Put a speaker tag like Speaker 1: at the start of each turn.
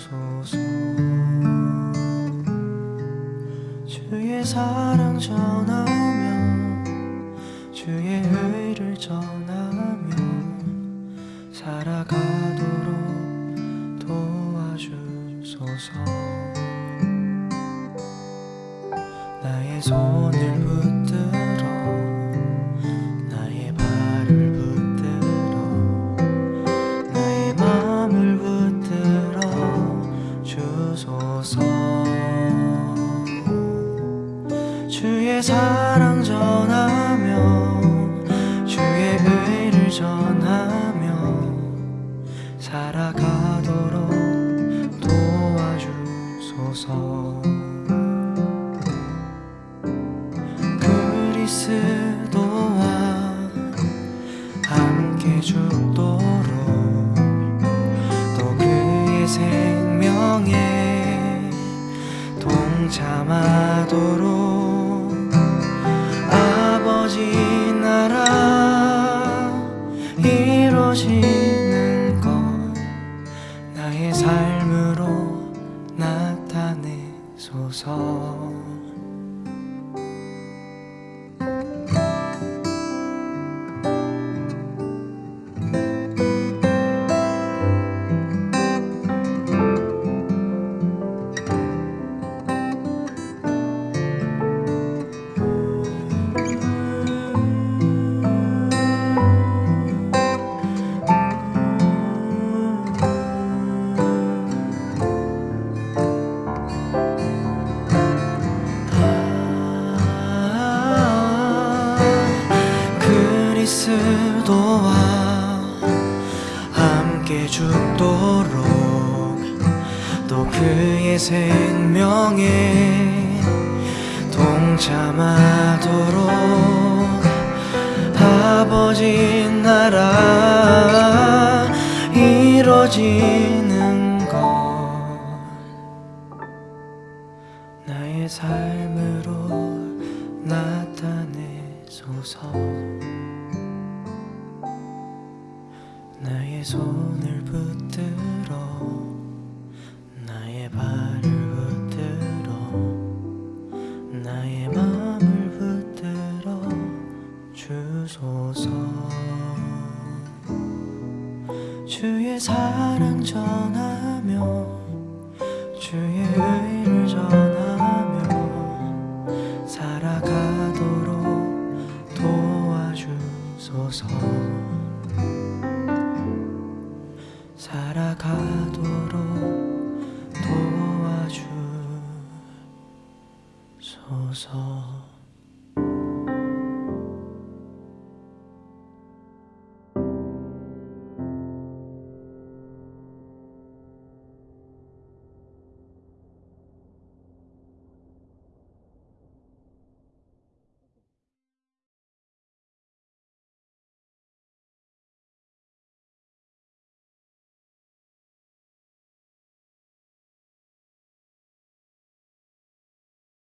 Speaker 1: 주소서 주의 사랑 전하며 주의 의를 전하며 살아가도록 도와주소서. 나의 손을 붙들어 도와주소서. 그리스도와 함께 죽도록 또 그의 생명에 동참하도록 아버지 나라 이루어지는 것 나의 삶으로 소서 그리스도와 함께 죽도록 또 그의 생명에 동참하도록 아버지 나라 손을 붙들어 나의 발을 붙들어 나의 마음을 붙들어 주소서. 주의 사랑 전하며 주의 의를 전하며 살아가도